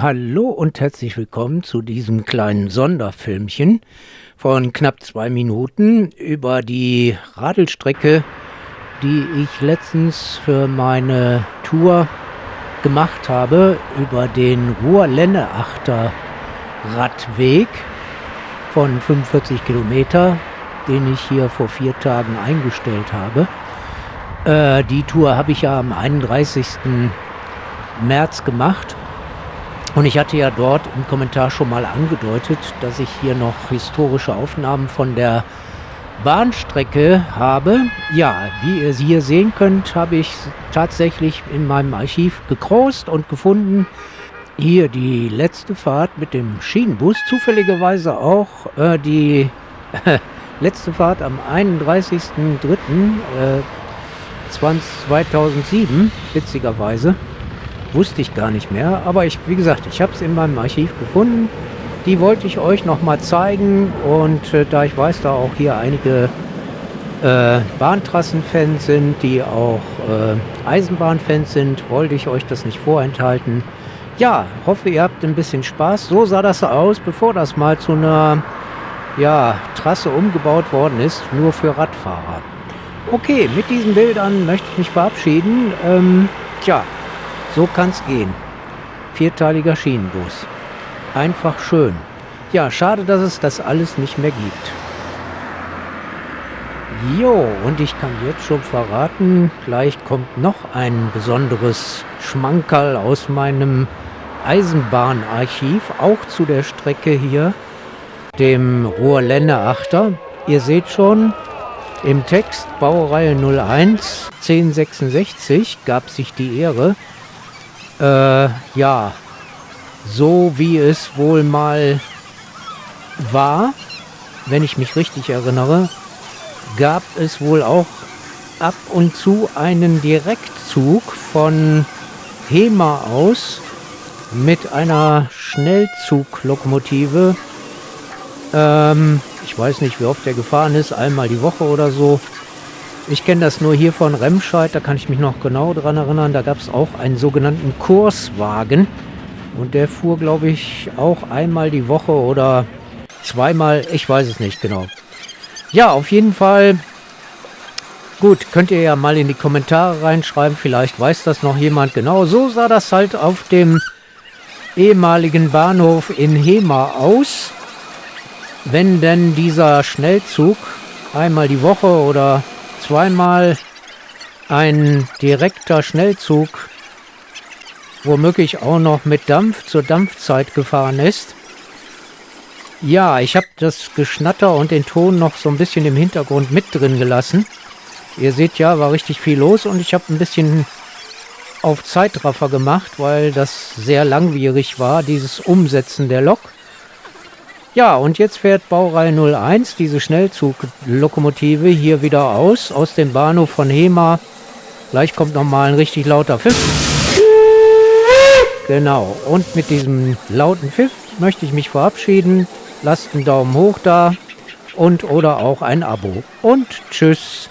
Hallo und herzlich willkommen zu diesem kleinen Sonderfilmchen von knapp zwei Minuten über die Radelstrecke, die ich letztens für meine Tour gemacht habe, über den Ruhr-Lenneachter Radweg von 45 Kilometer, den ich hier vor vier Tagen eingestellt habe. Äh, die Tour habe ich ja am 31. März gemacht und ich hatte ja dort im Kommentar schon mal angedeutet, dass ich hier noch historische Aufnahmen von der Bahnstrecke habe. Ja, wie ihr sie hier sehen könnt, habe ich tatsächlich in meinem Archiv gekrost und gefunden. Hier die letzte Fahrt mit dem Schienenbus, zufälligerweise auch äh, die letzte Fahrt am 31.03.2007, äh, witzigerweise. Wusste ich gar nicht mehr. Aber ich, wie gesagt, ich habe es in meinem Archiv gefunden. Die wollte ich euch noch mal zeigen. Und äh, da ich weiß, da auch hier einige äh, Bahntrassenfans sind, die auch äh, Eisenbahnfans sind, wollte ich euch das nicht vorenthalten. Ja, hoffe, ihr habt ein bisschen Spaß. So sah das aus, bevor das mal zu einer ja, Trasse umgebaut worden ist, nur für Radfahrer. Okay, mit diesen Bildern möchte ich mich verabschieden. Ähm, tja, so kann's gehen. Vierteiliger Schienenbus. Einfach schön. Ja, schade, dass es das alles nicht mehr gibt. Jo, und ich kann jetzt schon verraten, gleich kommt noch ein besonderes Schmankerl aus meinem Eisenbahnarchiv, auch zu der Strecke hier, dem Ruhrländer Achter. Ihr seht schon, im Text Baureihe 01 1066 gab sich die Ehre, äh, ja, so wie es wohl mal war, wenn ich mich richtig erinnere, gab es wohl auch ab und zu einen Direktzug von Hema aus mit einer Schnellzuglokomotive. Ähm, ich weiß nicht, wie oft der gefahren ist, einmal die Woche oder so. Ich kenne das nur hier von Remscheid, da kann ich mich noch genau dran erinnern. Da gab es auch einen sogenannten Kurswagen. Und der fuhr, glaube ich, auch einmal die Woche oder zweimal. Ich weiß es nicht genau. Ja, auf jeden Fall. Gut, könnt ihr ja mal in die Kommentare reinschreiben. Vielleicht weiß das noch jemand genau. So sah das halt auf dem ehemaligen Bahnhof in Hema aus. Wenn denn dieser Schnellzug einmal die Woche oder zweimal ein direkter Schnellzug, womöglich auch noch mit Dampf zur Dampfzeit gefahren ist. Ja, ich habe das Geschnatter und den Ton noch so ein bisschen im Hintergrund mit drin gelassen. Ihr seht ja, war richtig viel los und ich habe ein bisschen auf Zeitraffer gemacht, weil das sehr langwierig war, dieses Umsetzen der Lok. Ja, und jetzt fährt Baureihe 01, diese Schnellzuglokomotive, hier wieder aus, aus dem Bahnhof von Hema. Gleich kommt nochmal ein richtig lauter Pfiff. Genau, und mit diesem lauten Pfiff möchte ich mich verabschieden. Lasst einen Daumen hoch da und oder auch ein Abo. Und tschüss.